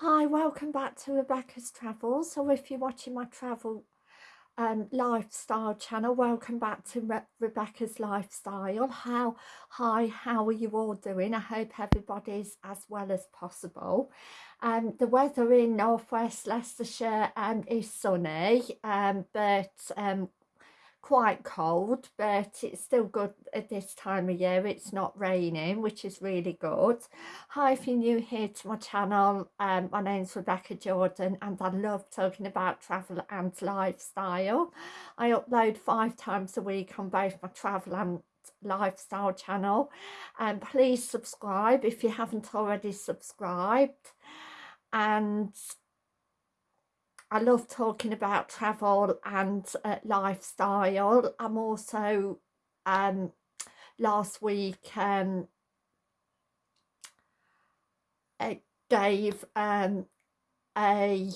Hi, welcome back to Rebecca's Travels. So if you're watching my travel um, lifestyle channel, welcome back to Re Rebecca's Lifestyle. How, hi, how are you all doing? I hope everybody's as well as possible. Um, the weather in northwest Leicestershire um, is sunny, um, but um, quite cold but it's still good at this time of year it's not raining which is really good. Hi if you're new here to my channel um, my name's rebecca jordan and i love talking about travel and lifestyle. I upload five times a week on both my travel and lifestyle channel. And um, please subscribe if you haven't already subscribed. And I love talking about travel and uh, lifestyle. I'm also um, last week um, I gave um, a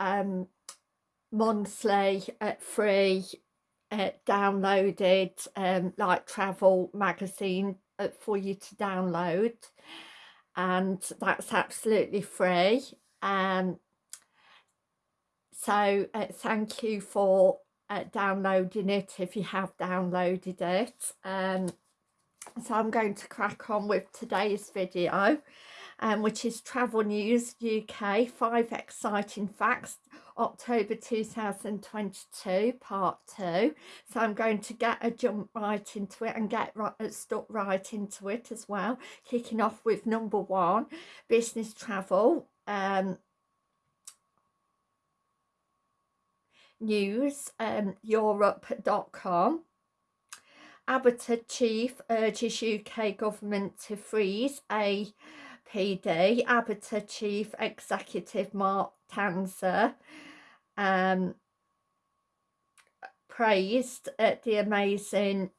um, monthly uh, free uh, downloaded um, like travel magazine uh, for you to download and that's absolutely free um, so uh, thank you for uh, downloading it if you have downloaded it. Um, so I'm going to crack on with today's video, um, which is Travel News UK, five exciting facts, October 2022, part two. So I'm going to get a jump right into it and get right, uh, stuck right into it as well. Kicking off with number one, business travel um, news, um, europe.com. ABTA chief urges UK government to freeze APD. ABTA chief executive Mark Tanzer um, praised at the amazing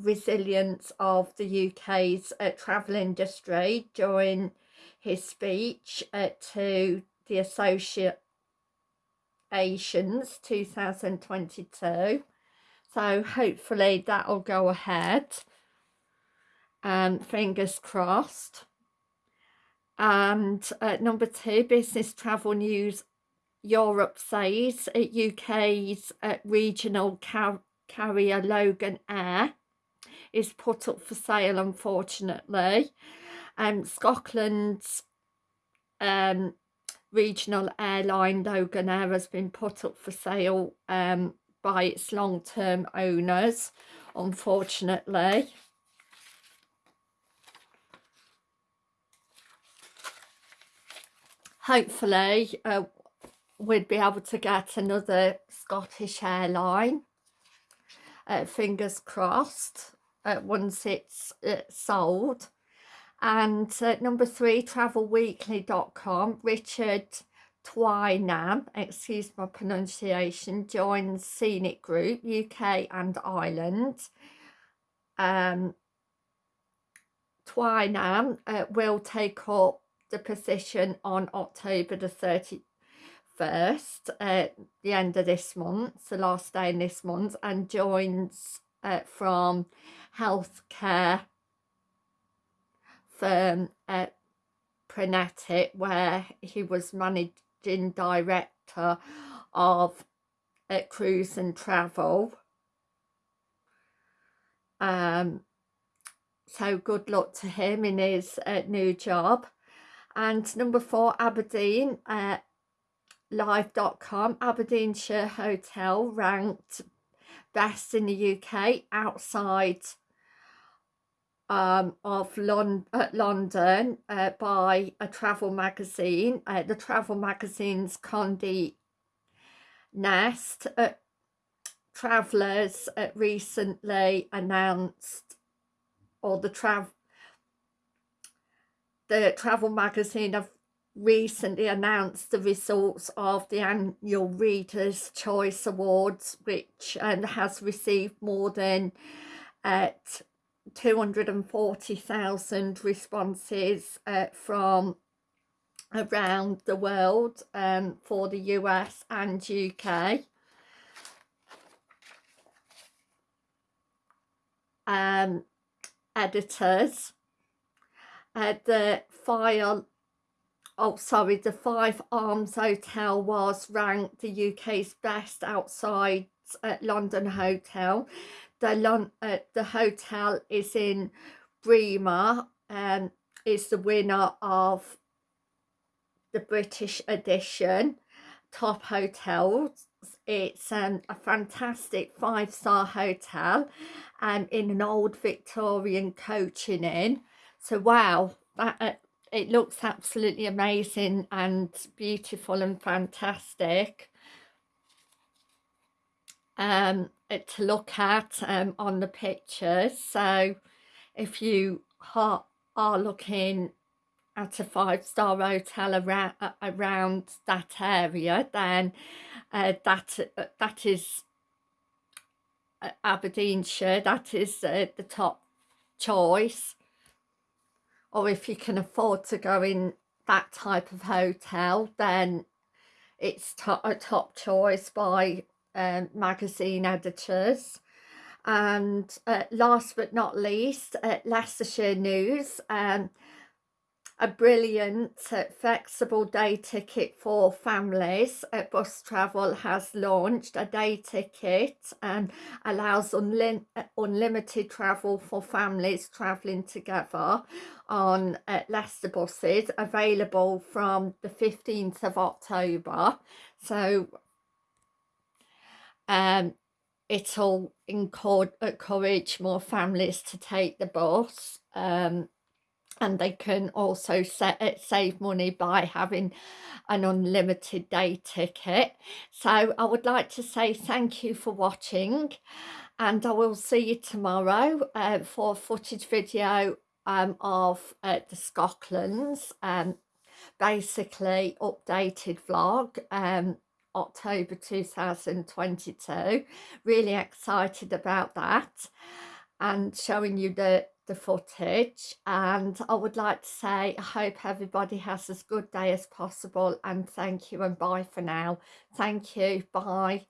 resilience of the UK's uh, travel industry during his speech uh, to the Associations 2022 so hopefully that'll go ahead. Um fingers crossed. And uh, number two business travel news Europe says uh, UK's uh, regional car carrier Loganair is put up for sale unfortunately. And um, Scotland's um, regional airline Loganair has been put up for sale um, by its long-term owners unfortunately. Hopefully uh, we'd be able to get another Scottish airline. Uh, fingers crossed uh, once it's sold and uh, number three travelweekly.com richard Twynham, excuse my pronunciation, joins Scenic Group UK and Ireland. Um, Twynham uh, will take up the position on October the 31st, uh, the end of this month, the last day in this month, and joins uh, from healthcare firm at Prenetic where he was managing director of uh, cruise and travel. Um so good luck to him in his uh, new job. And number four Aberdeen uh, live.com Aberdeenshire Hotel ranked best in the UK outside um, of Lon London uh, by a travel magazine, uh, the travel magazine's Condé Nast. Uh, travellers uh, recently announced, or the travel the travel magazine have recently announced the results of the annual Reader's Choice Awards, which um, has received more than uh, 240,000 responses uh, from around the world um, for the US and UK. Um, editors uh, the file oh sorry the Fife Arms hotel was ranked the uk's best outside uh, london hotel. The Lon uh, the hotel is in Braemar um is the winner of the british edition. Top hotels it's um, a fantastic five-star hotel and um, in an old victorian coaching inn. So wow that uh, it looks absolutely amazing and beautiful and fantastic. Um, to look at um, on the pictures. So if you are, are looking at a five-star hotel around, around that area then uh, that uh, that is uh, Aberdeenshire. That is uh, the top choice or if you can afford to go in that type of hotel then it's to a top choice by um, magazine editors. And uh, last but not least uh, Leicestershire News um, a brilliant uh, flexible day ticket for families. Uh, bus travel has launched a day ticket and allows unlim uh, unlimited travel for families travelling together on uh, Leicester buses available from the 15th of October. So um it'll encourage more families to take the bus. Um and they can also set, uh, save money by having an unlimited day ticket. So I would like to say thank you for watching and I will see you tomorrow uh, for a footage video um, of uh, the Scotland's um, basically updated vlog um, October 2022 really excited about that and showing you the the footage and I would like to say I hope everybody has as good day as possible and thank you and bye for now. Thank you bye